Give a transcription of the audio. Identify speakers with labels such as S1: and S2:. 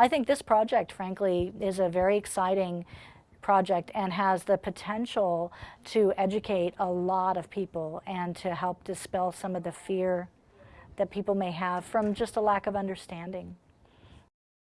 S1: I think this project, frankly, is a very exciting project and has the potential to educate a lot of people and to help dispel some of the fear that people may have from just a lack of understanding.